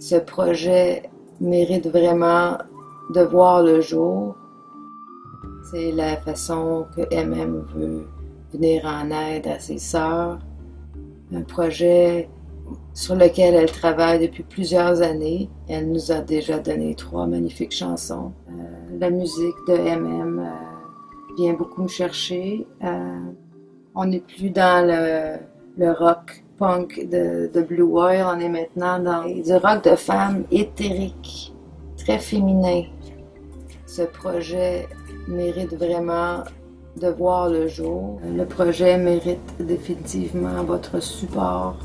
Ce projet mérite vraiment de voir le jour. C'est la façon que MM veut venir en aide à ses sœurs. Un projet sur lequel elle travaille depuis plusieurs années. Elle nous a déjà donné trois magnifiques chansons. Euh, la musique de MM vient beaucoup me chercher. Euh, on n'est plus dans le rock punk de, Blue Whale, on est maintenant dans du rock de femmes éthérique, très féminin. Ce projet mérite vraiment de voir le jour. Le projet mérite définitivement votre support